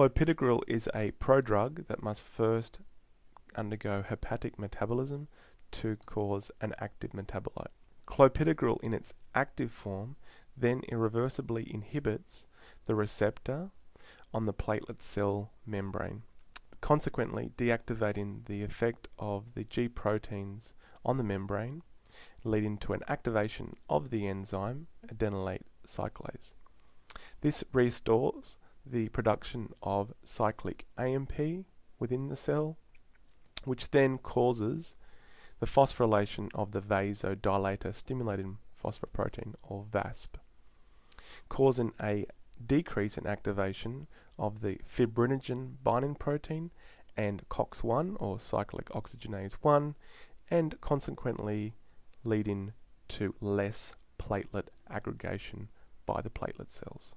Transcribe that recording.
Clopidogrel is a prodrug that must first undergo hepatic metabolism to cause an active metabolite. Clopidogrel in its active form then irreversibly inhibits the receptor on the platelet cell membrane, consequently deactivating the effect of the G proteins on the membrane, leading to an activation of the enzyme adenylate cyclase. This restores the production of cyclic AMP within the cell, which then causes the phosphorylation of the vasodilator stimulating phosphoprotein or VASP, causing a decrease in activation of the fibrinogen binding protein and COX-1 or cyclooxygenase 1 and consequently leading to less platelet aggregation by the platelet cells.